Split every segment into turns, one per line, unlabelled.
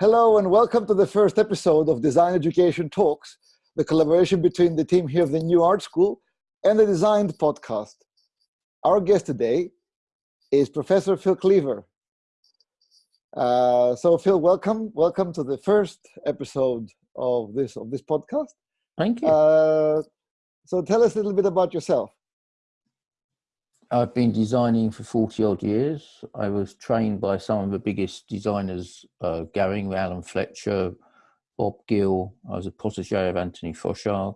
Hello and welcome to the first episode of Design Education Talks, the collaboration between the team here of the New Art School and the Designed podcast. Our guest today is Professor Phil Cleaver. Uh, so Phil, welcome, welcome to the first episode of this of this podcast.
Thank you.
Uh, so tell us a little bit about yourself.
I've been designing for 40 odd years. I was trained by some of the biggest designers uh, going, Alan Fletcher, Bob Gill. I was a protege of Anthony Froshaug,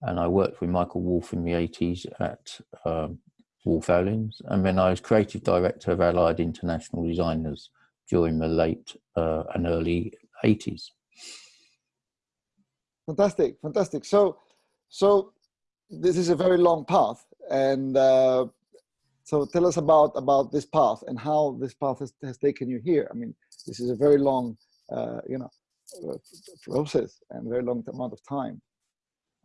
and I worked with Michael Wolff in the 80s at um, Wolff Olins. And then I was creative director of Allied International Designers during the late uh, and early 80s.
Fantastic, fantastic. So, so this is a very long path, and uh, so tell us about about this path and how this path has, has taken you here. I mean, this is a very long, uh, you know, uh, process and very long amount of time.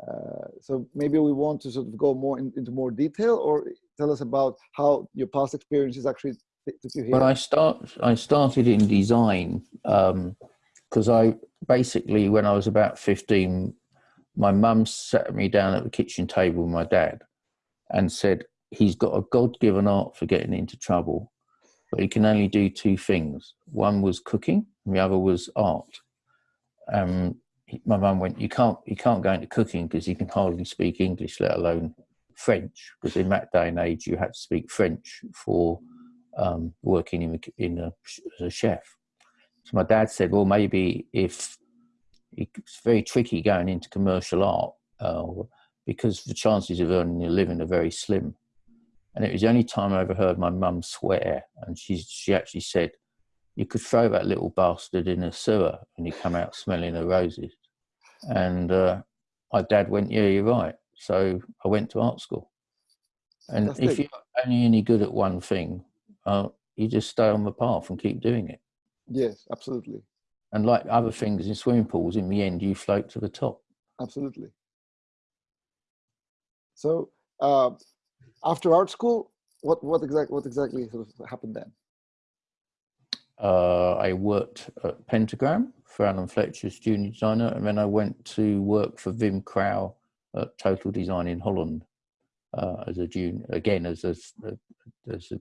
Uh, so maybe we want to sort of go more in, into more detail, or tell us about how your past experiences actually took you here.
When I start, I started in design because um, I basically, when I was about fifteen, my mum sat me down at the kitchen table with my dad and said, he's got a God-given art for getting into trouble, but he can only do two things. One was cooking, and the other was art. Um, my mum went, "You can't, you can't go into cooking because you can hardly speak English, let alone French. Because in that day and age, you had to speak French for um, working in, in a, as a chef." So my dad said, "Well, maybe if it's very tricky going into commercial art." Uh, because the chances of earning a living are very slim. And it was the only time I ever heard my mum swear. And she, she actually said, you could throw that little bastard in a sewer and he'd come out smelling of roses. And uh, my dad went, yeah, you're right. So I went to art school. And That's if you're only any good at one thing, uh, you just stay on the path and keep doing it.
Yes, absolutely.
And like other things in swimming pools, in the end, you float to the top.
Absolutely. So uh, after art school, what what exactly what exactly sort of happened then?
Uh, I worked at Pentagram for Alan Fletcher's junior designer, and then I went to work for Wim Crouwel at Total Design in Holland uh, as a junior, again as a, as a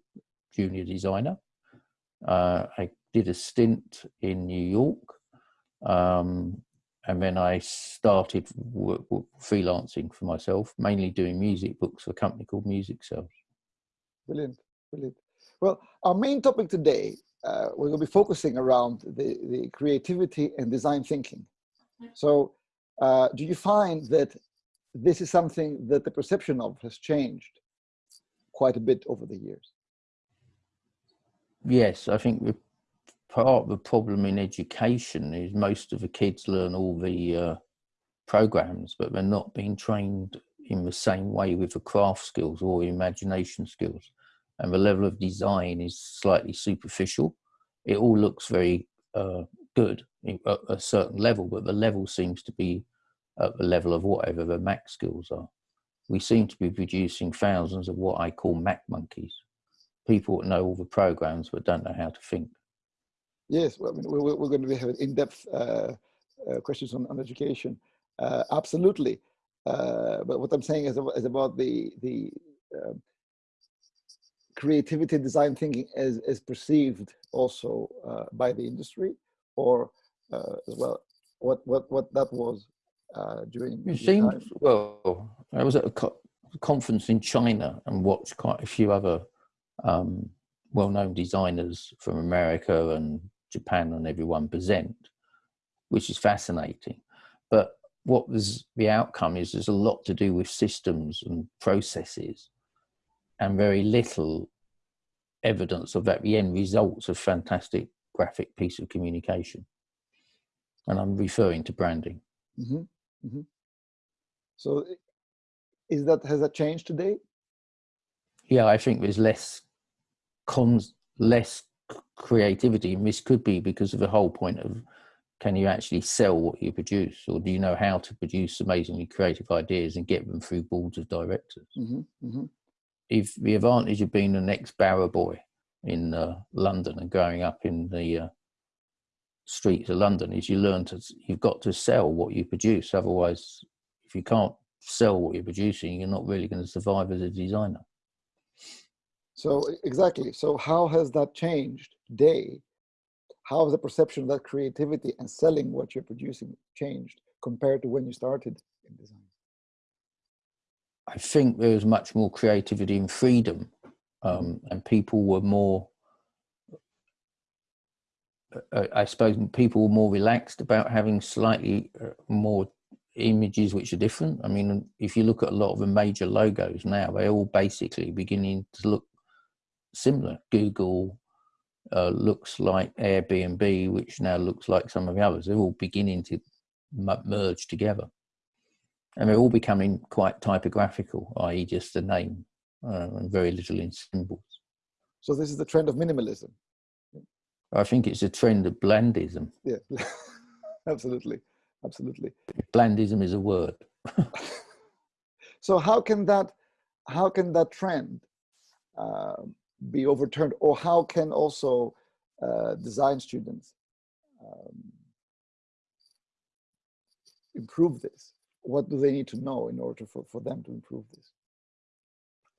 junior designer. Uh, I did a stint in New York, um, and then I started freelancing for myself, mainly doing music books for a company called Music Sales.
Brilliant, brilliant. Well, our main topic today, uh, we're going to be focusing around the, the creativity and design thinking. So uh, do you find that this is something that the perception of has changed quite a bit over the years?
Yes, I think part of the problem in education is most of the kids learn all the uh, programs, but they're not being trained in the same way with the craft skills or imagination skills. And the level of design is slightly superficial. It all looks very uh, good at a certain level, but the level seems to be at the level of whatever the Mac skills are. We seem to be producing thousands of what I call Mac monkeys. People know all the programs but don't know how to think.
Yes, well, I mean, we're, we're, going to have in-depth uh, uh, questions on, on education. Uh, absolutely. Uh, but what I'm saying is, is about the, the um, creativity design thinking as, as perceived also uh, by the industry or uh, as well, what, what, what that was during
It seems, well, I was at a co conference in China and watched quite a few other um, well-known designers from America and Japan and everyone present, which is fascinating. But what was the outcome is there's a lot to do with systems and processes and very little evidence of that the end results of fantastic graphic piece of communication. And I'm referring to branding.
Mm -hmm. Mm -hmm. So is that, has that changed today?
Yeah, I think there's less cons, less creativity and this could be because of the whole point of can you actually sell what you produce or do you know how to produce amazingly creative ideas and get them through boards of directors mm -hmm, mm -hmm. if the advantage of being the next barrow boy in uh, london and growing up in the uh, streets of London is you learn to you've got to sell what you produce. Otherwise, if you can't sell what you're producing, you're not really going to survive as a designer.
So exactly. So how has that changed today? How has the perception of that creativity and selling what you're producing changed compared to when you started in design?
I think there was much more creativity and freedom, um, and people were more uh, I suppose people were more relaxed about having slightly uh, more images which are different. I mean, if you look at a lot of the major logos now, they're all basically beginning to look similar. Google uh, looks like Airbnb, which now looks like some of the others. They're all beginning to merge together. And they're all becoming quite typographical, i.e. just a name uh, and very little in symbols.
So this is the trend of minimalism.
I think it's a trend of blandism.
Yeah, absolutely, absolutely.
Blandism is a word.
so how can that, how can that trend uh, be overturned, or how can also uh, design students um, improve this? What do they need to know in order for, for them to improve this?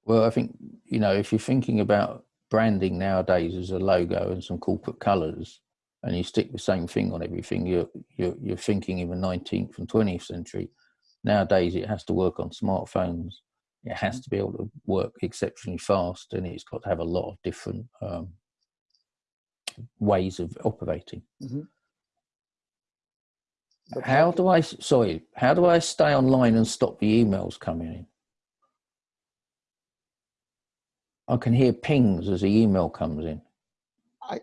Well, I think, you know, if you're thinking about branding nowadays as a logo and some corporate colors and you stick the same thing on everything you're you're, you're thinking in the 19th and 20th century nowadays it has to work on smartphones it has to be able to work exceptionally fast and it's got to have a lot of different um, ways of operating mm -hmm. how do i sorry how do i stay online and stop the emails coming in I can hear pings as the email comes in. I,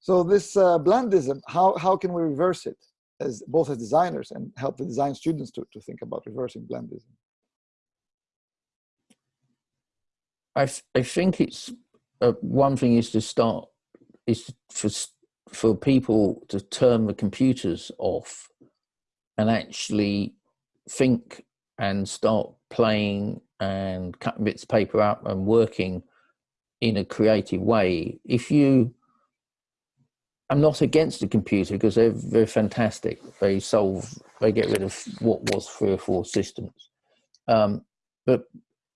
so this uh, blandism, how, how can we reverse it as both as designers and help the design students to, to think about reversing blandism?
I, I think it's uh, one thing is to start is for for people to turn the computers off and actually think and start playing and cutting bits of paper up and working in a creative way, if you, I'm not against the computer because they're, they're fantastic. They solve, they get rid of what was three or four systems. Um, but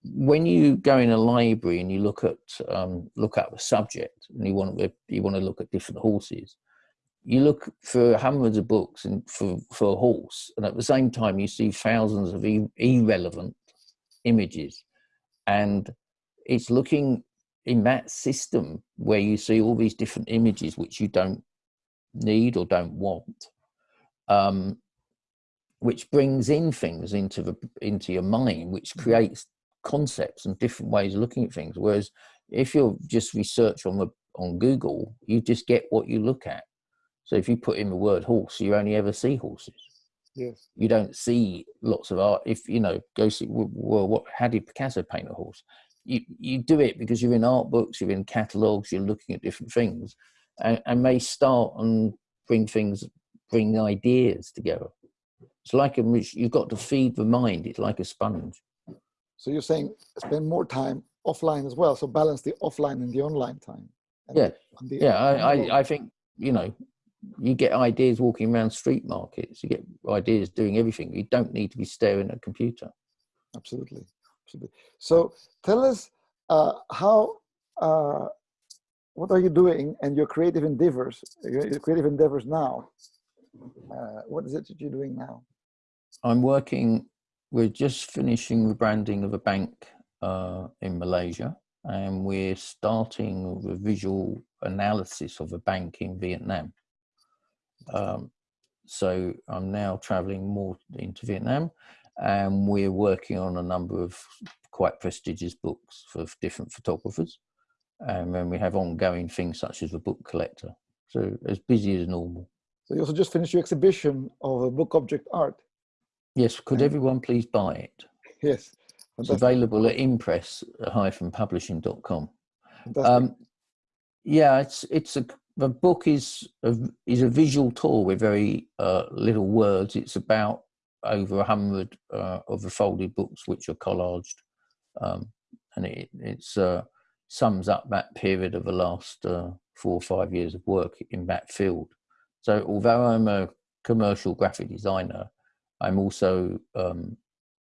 when you go in a library and you look at um, look at a subject and you want to you want to look at different horses, you look for hundreds of books and for, for a horse, and at the same time you see thousands of irrelevant images. And it's looking in that system where you see all these different images which you don't need or don't want, um, which brings in things into the into your mind, which mm-hmm. creates concepts and different ways of looking at things. Whereas if you're just research on the on Google, you just get what you look at so if you put in the word horse, you only ever see horses.
Yes.
You don't see lots of art. If you know, go see. Well, what? How did Picasso paint a horse? You you do it because you're in art books, you're in catalogues, you're looking at different things, and, and may start and bring things, bring ideas together. It's like a you've got to feed the mind. It's like a sponge.
So you're saying spend more time offline as well. So balance the offline and the online time.
yeah, yeah. I, I I think you know you get ideas walking around street markets you get ideas doing everything you don't need to be staring at a computer
absolutely so tell us uh, how uh, what are you doing and your creative endeavors your creative endeavors now? Uh, what is it that you're doing now?
I'm working we're just finishing the branding of a bank uh, in malaysia and we're starting the visual analysis of a bank in vietnam. Um, so I'm now traveling more into Vietnam and we're working on a number of quite prestigious books for different photographers. And then we have ongoing things such as the book collector. So as busy as normal.
So you also just finished your exhibition of a book object art.
Yes, could everyone please buy it?
Yes.
Fantastic. It's available at impress-publishing.com. Um, yeah, it's it's a the book is a, is a visual tour with very uh, little words. It's about over a hundred uh, of the folded books which are collaged, um, and it, it's uh, sums up that period of the last uh, four or five years of work in that field. So although I'm a commercial graphic designer, I'm also um,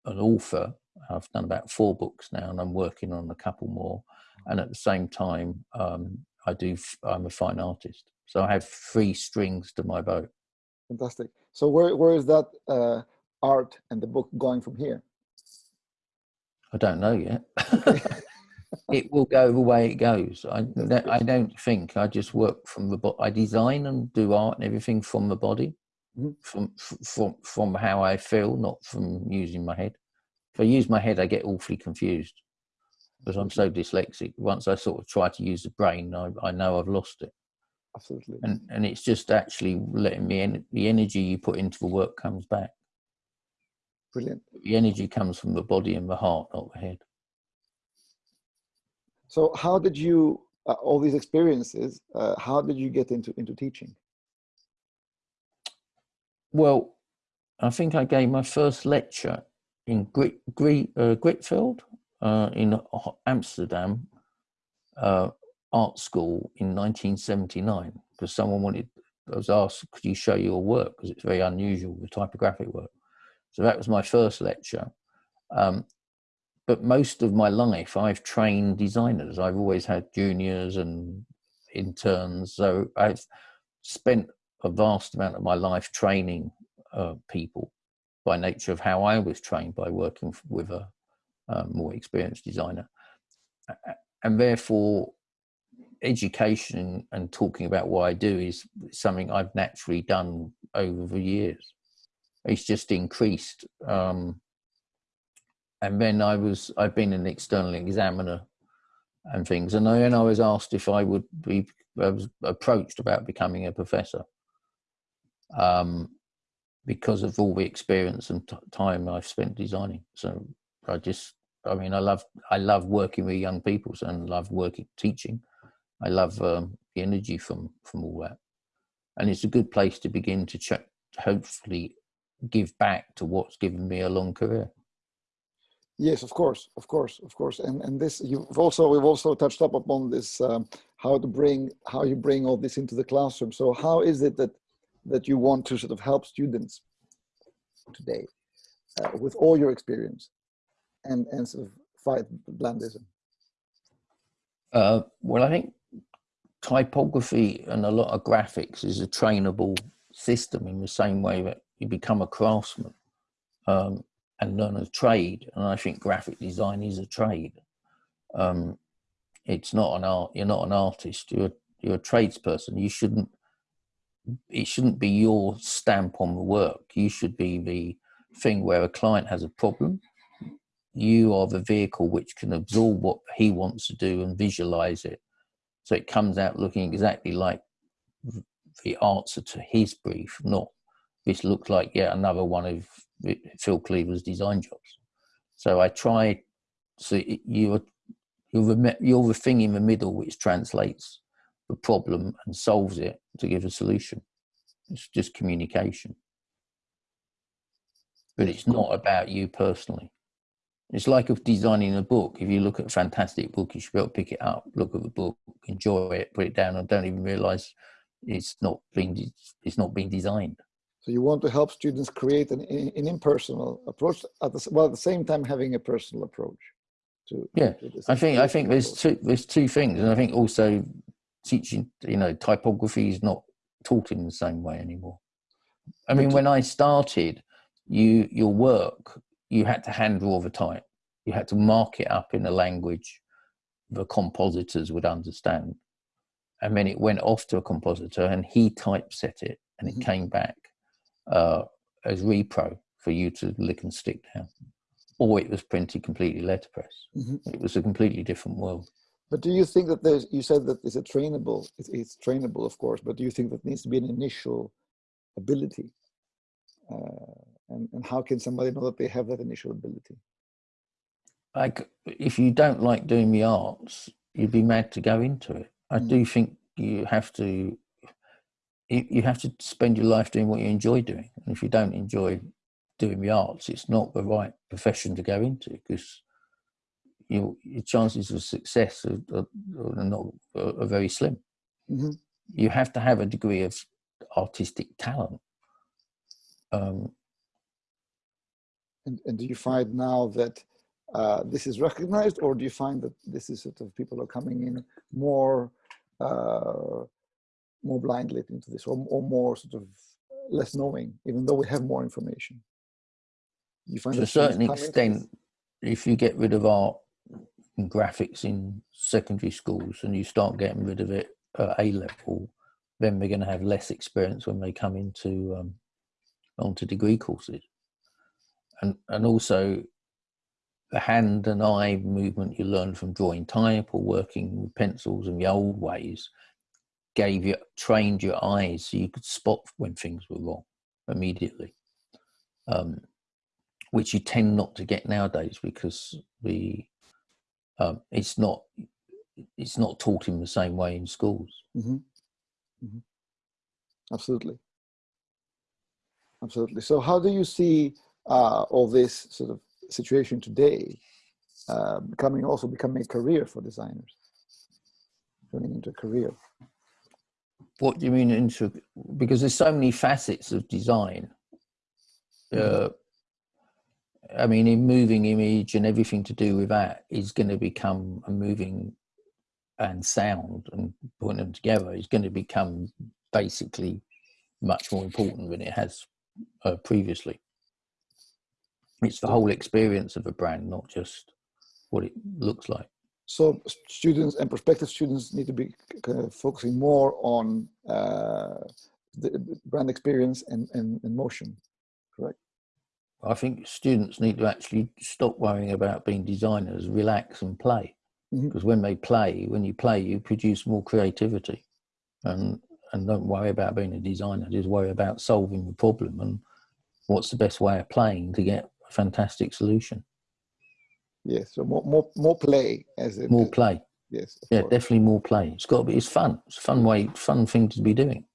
an author. I've done about four books now, and I'm working on a couple more. And at the same time, um, I do. I'm a fine artist, so I have three strings to my bow.
Fantastic. So where where is that uh, art and the book going from here?
I don't know yet. it will go the way it goes. I I don't think I just work from the body. I design and do art and everything from the body, mm -hmm. from from from how I feel, not from using my head. If I use my head, I get awfully confused because I'm so dyslexic. Once I sort of try to use the brain, I, I know I've lost it.
Absolutely.
And and it's just actually letting me the energy you put into the work comes back.
Brilliant.
The energy comes from the body and the heart, not the head.
So how did you, uh, all these experiences, uh, how did you get into, into teaching?
Well, I think I gave my first lecture in Grit, Grit, uh, Gritfield uh, in Amsterdam uh, art school in 1979 because someone wanted, I was asked, could you show your work? Because it's very unusual, the typographic work. So that was my first lecture. Um, but most of my life, I've trained designers. I've always had juniors and interns. So I've spent a vast amount of my life training uh, people by nature of how I was trained by working with a more experienced designer. And therefore, education and talking about what I do is something I've naturally done over the years it's just increased. Um, and then I was, I've been an external examiner and things. And then I was asked if I would be, I was approached about becoming a professor um, because of all the experience and time I've spent designing. So I just, I mean, I love, I love working with young people and love working, teaching. I love um, the energy from, from all that. And it's a good place to begin to check, hopefully give back to what's given me a long career.
Yes, of course, of course, of course, and and this you've also we've also touched up upon this um, how to bring how you bring all this into the classroom. So how is it that that you want to sort of help students today uh, with all your experience and and sort of fight blandism?
Uh, well, I think typography and a lot of graphics is a trainable system in the same way that you become a craftsman um, and learn a trade. And I think graphic design is a trade. Um, it's not an art. You're not an artist. You're you're a tradesperson. You shouldn't. It shouldn't be your stamp on the work. You should be the thing where a client has a problem. You are the vehicle which can absorb what he wants to do and visualize it, so it comes out looking exactly like the answer to his brief, not this looks like yet another one of Phil Cleaver's design jobs. So I try, so you're, you're, the, you're the thing in the middle which translates the problem and solves it to give a solution. It's just communication. But it's not about you personally. It's like of designing a book. If you look at a fantastic book, you should be able to pick it up, look at the book, enjoy it, put it down, and don't even realize it's not being it's not being designed.
So you want to help students create an, an impersonal approach at the, well, at the same time having a personal approach. To,
yeah, to I think I think there's two there's two things, and I think also teaching you know typography is not taught in the same way anymore. I mean, when I started, you your work you had to hand draw the type, you had to mark it up in a language the compositors would understand, and then it went off to a compositor, and he typeset it, and it mm -hmm. came back uh, as repro for you to lick and stick down, or it was printed completely letterpress. Mm -hmm. It was a completely different world.
But do you think that there's, you said that it's a trainable, it's, it's trainable, of course, but do you think that needs to be an initial ability? Uh, and, and how can somebody know that they have that initial ability?
Like, if you don't like doing the arts, you'd be mad to go into it. I mm. do think you have to you, you have to spend your life doing what you enjoy doing. And if you don't enjoy doing the arts, it's not the right profession to go into because your, your chances of success are, are, are not are very slim.
Mm-hmm.
You have to have a degree of artistic talent. Um,
and, and do you find now that uh, this is recognized, or do you find that this is sort of people are coming in more uh, more blindly into this, or, or more sort of less knowing, even though we have more information?
You find to a certain extent, if you get rid of art and graphics in secondary schools and you start getting rid of it at A level, then we're going to have less experience when they come into um, onto degree courses. And and also the hand and eye movement you learn from drawing type or working with pencils in the old ways gave you trained your eyes so you could spot when things were wrong immediately. Um, which you tend not to get nowadays because the um, it's not it's not taught in the same way in schools.
Mm-hmm. Mm-hmm. Absolutely, absolutely. So, how do you see uh, all this sort of situation today uh, becoming also becoming a career for designers, turning into a career?
What do you mean into? Because there's so many facets of design. Mm-hmm. Uh, I mean, in moving image and everything to do with that is going to become a moving and sound and putting them together is going to become basically much more important than it has uh, previously. It's the whole experience of a brand, not just what it looks like.
So students and prospective students need to be kind of focusing more on uh, the brand experience and, and, and motion, correct?
I think students need to actually stop worrying about being designers, relax and play. Mm-hmm. Because when they play, when you play, you produce more creativity. And and don't worry about being a designer, just worry about solving the problem and what's the best way of playing to get a fantastic solution.
Yes, so more more more play as
in more play.
Yes.
Yeah, course. definitely more play. It's got to be. It's fun. It's a fun way, fun thing to be doing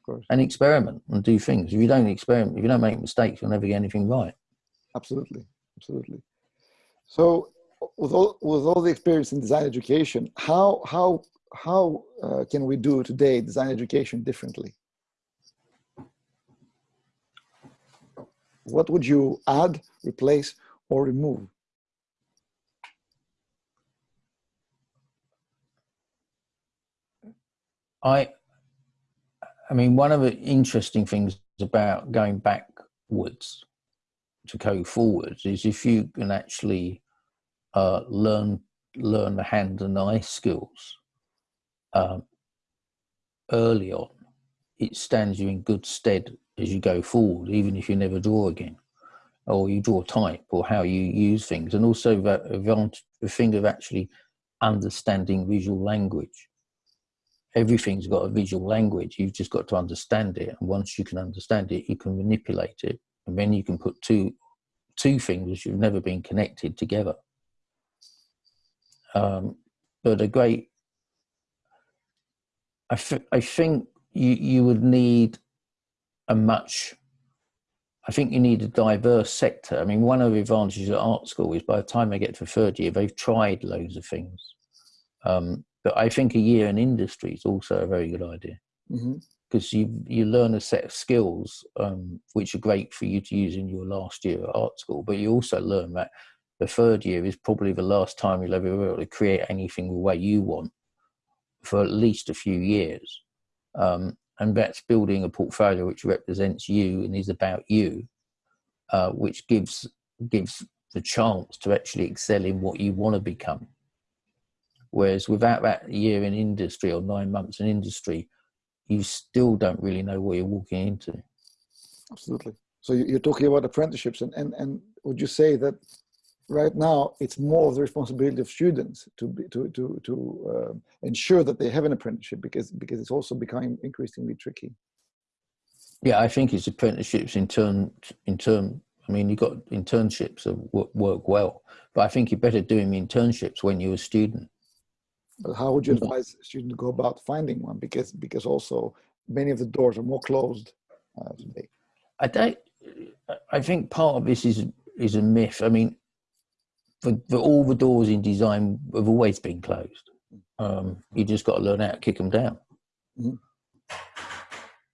Of
course.
And experiment and do things. If you don't experiment, if you don't make mistakes, you'll never get anything right.
Absolutely, absolutely. So, with all with all the experience in design education, how how how uh, can we do today design education differently? What would you add, replace, or remove?
I I mean, one of the interesting things about going backwards to go forwards is if you can actually uh, learn learn the hand and eye skills um, early on, it stands you in good stead as you go forward, even if you never draw again, or you draw type, or how you use things, and also the, the thing of actually understanding visual language everything's got a visual language. You've just got to understand it. And once you can understand it, you can manipulate it. And then you can put two two things which have never been connected together. Um, but a great, I, I think you, you would need a much, I think you need a diverse sector. I mean, one of the advantages at art school is by the time they get to third year, they've tried loads of things. Um, but I think a year in industry is also a very good idea because mm-hmm. you you learn a set of skills um, which are great for you to use in your last year at art school. But you also learn that the third year is probably the last time you'll ever be able to create anything the way you want for at least a few years. Um, and that's building a portfolio which represents you and is about you, uh, which gives gives the chance to actually excel in what you want to become. Whereas without that year in industry or nine months in industry, you still don't really know what you're walking into.
Absolutely. So you're talking about apprenticeships, and, and, and would you say that right now it's more of the responsibility of students to be, to to to uh, ensure that they have an apprenticeship because because it's also becoming increasingly tricky.
Yeah, I think it's apprenticeships in turn in turn. I mean, you've got internships that work well, but I think you're better doing internships when you're a student
but how would you advise a student to go about finding one? Because because also many of the doors are more closed uh, today.
I don't. I think part of this is is a myth. I mean, for, all the doors in design have always been closed. Um, you just got to learn how to kick them down. Mm-hmm.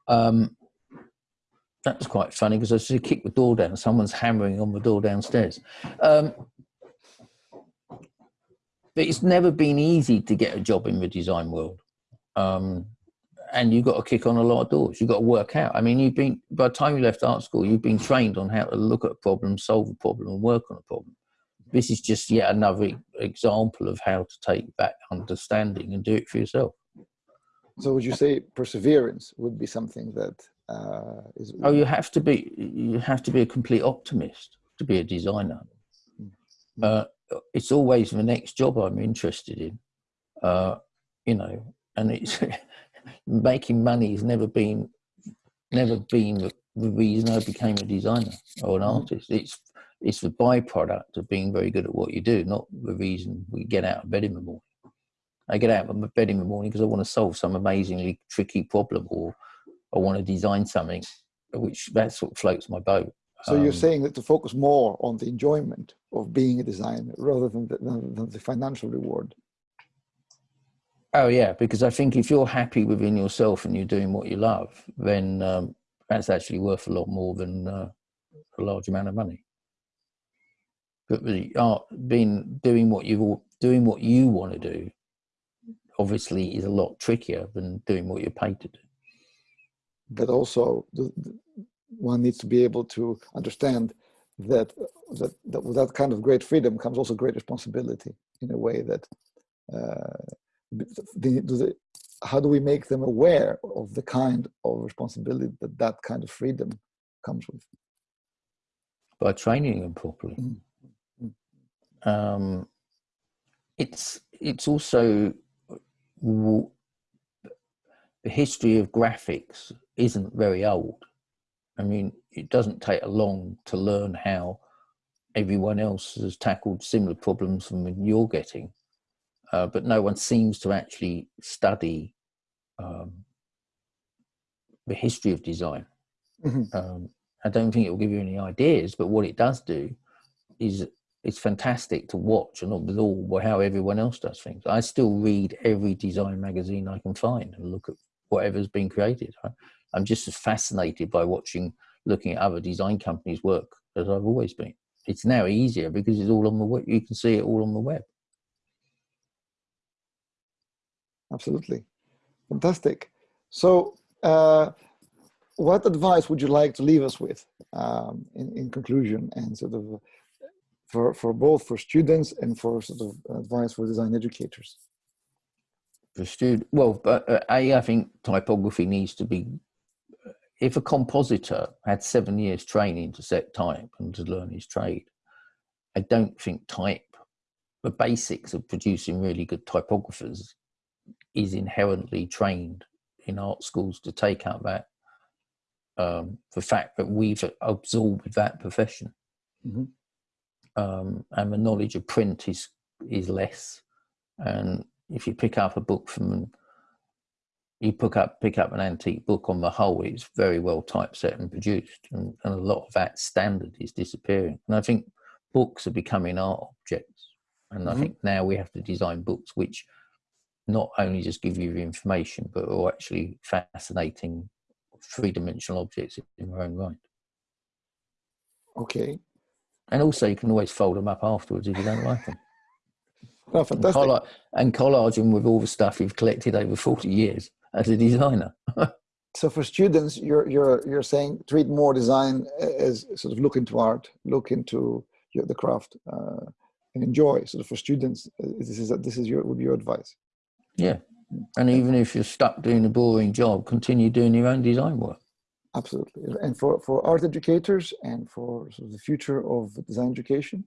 Um, that's quite funny because I just kick the door down. Someone's hammering on the door downstairs. Um, it's never been easy to get a job in the design world. Um, and you've got to kick on a lot of doors. You've got to work out. I mean, you've been, by the time you left art school, you've been trained on how to look at a problem, solve a problem, and work on a problem. This is just yet another example of how to take that understanding and do it for yourself.
So, would you say perseverance would be something that uh, is?
Oh, you have to be. You have to be a complete optimist to be a designer. Mm -hmm. uh, it's always the next job I'm interested in. Uh, you know, and it's making money has never been never been the, the, reason I became a designer or an mm-hmm. artist. It's it's the byproduct of being very good at what you do, not the reason we get out of bed in the morning. I get out of bed in the morning because I want to solve some amazingly tricky problem or I want to design something, which that's what floats my boat.
So um, you're saying that to focus more on the enjoyment of being a designer rather than the, than, than the financial reward.
Oh yeah, because I think if you're happy within yourself and you're doing what you love, then um, that's actually worth a lot more than uh, a large amount of money. But the art, being doing what you doing what you want to do, obviously is a lot trickier than doing what you're paid to do.
But also, the, one needs to be able to understand that, that, that with that kind of great freedom comes also great responsibility in a way that uh, the, the, how do we make them aware of the kind of responsibility that that kind of freedom comes with?
By training them properly. Mm -hmm. um, it's it's also the history of graphics isn't very old. I mean, it doesn't take long to learn how everyone else has tackled similar problems from you're getting, uh, but no one seems to actually study um, the history of design. Mm -hmm. um, I don't think it will give you any ideas, but what it does do is it's fantastic to watch and absorb how everyone else does things. I still read every design magazine I can find and look at whatever's been created. I'm just as fascinated by watching, looking at other design companies' work as I've always been. It's now easier because it's all on the web. You can see it all on the web.
Absolutely. Fantastic. So, uh, what advice would you like to leave us with um, in, in conclusion and sort of for, for both for students and for sort of advice for design educators?
For student, well, uh, A, I think typography needs to be if a compositor had seven years training to set type and to learn his trade, I don't think type, the basics of producing really good typographers is inherently trained in art schools to take out that um, the fact that we've absorbed that profession. Mm -hmm. um, and the knowledge of print is is less. And if you pick up a book from you pick up pick up an antique book on the whole it's very well typeset and produced and, and, a lot of that standard is disappearing and i think books are becoming art objects and mm -hmm. i mm-hmm. think now we have to design books which not only just give you the information but are actually fascinating three-dimensional objects in their own right
okay
and also you can always fold them up afterwards if you don't like them
Oh, fantastic.
And, collage, and collage them with all the stuff you've collected over 40 years as a designer.
so for students, you're you're you're saying treat more design as sort of look into art, look into your, the craft, uh, and enjoy. Sort of for students, uh, this is this is your would be your advice.
Yeah, and even if you're stuck doing a boring job, continue doing your own design work.
Absolutely, and for for art educators and for sort of the future of design education.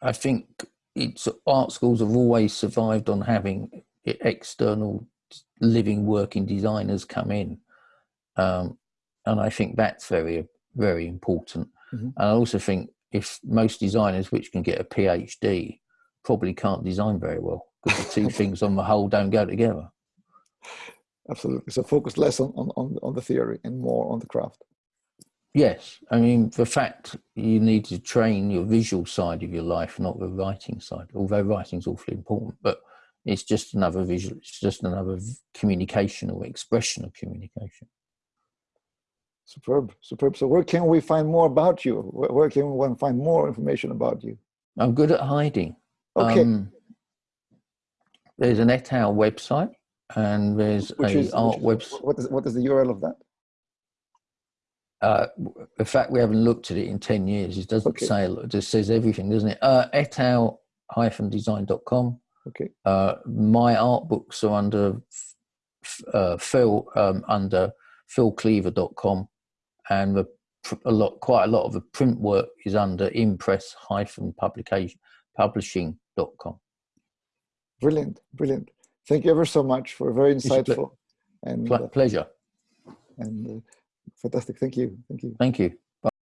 I think it's art schools have always survived on having external living working designers come in. Um, and i think that's very very important. Mm -hmm. and i also think if most designers which can get a phd probably can't design very well because the two things on the whole don't go together.
Absolutely. So focus less on, on on the theory and more on the craft.
Yes, I mean the fact you need to train your visual side of your life, not the writing side. Although writing's awfully important, but it's just another visual. It's just another communication or expression of communication.
Superb, superb. So where can we find more about you? Where, where can one find more information about you?
I'm good at hiding.
Okay.
Um, there's an et al website and there's
Which
a
is,
art website.
what is what is the URL of that?
Uh, the fact we haven't looked at it in 10 years, it doesn't
Okay.
say, it just says everything, doesn't it? Uh, etal-design.com.
Okay.
Uh, my art books are under f- uh, Phil, um, under philcleaver.com and the, pr- a lot, quite a lot of the print work is under impress-publication, publishing.com.
Brilliant, brilliant. Thank you ever so much for very insightful and
Ple-
uh,
pleasure.
and uh, fantastic. Thank you, thank you.
Thank you.